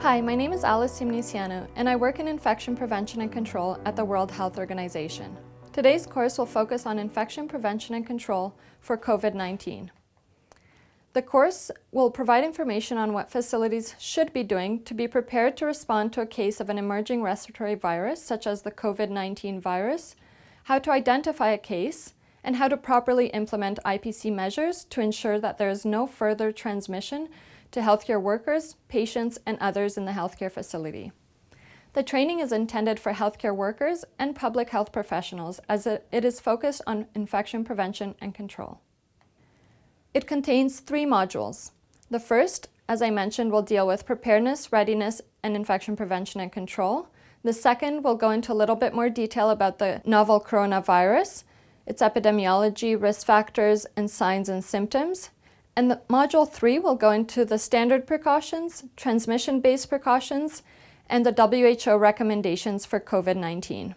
Hi, my name is Alice Simniceanu, and I work in infection prevention and control at the World Health Organization. Today's course will focus on infection prevention and control for COVID-19. The course will provide information on what facilities should be doing to be prepared to respond to a case of an emerging respiratory virus, such as the COVID-19 virus, how to identify a case, and how to properly implement IPC measures to ensure that there is no further transmission to healthcare workers, patients, and others in the healthcare facility. The training is intended for healthcare workers and public health professionals as it is focused on infection prevention and control. It contains three modules. The first, as I mentioned, will deal with preparedness, readiness, and infection prevention and control. The second will go into a little bit more detail about the novel coronavirus, its epidemiology, risk factors, and signs and symptoms. And the Module 3 will go into the standard precautions, transmission-based precautions, and the WHO recommendations for COVID-19.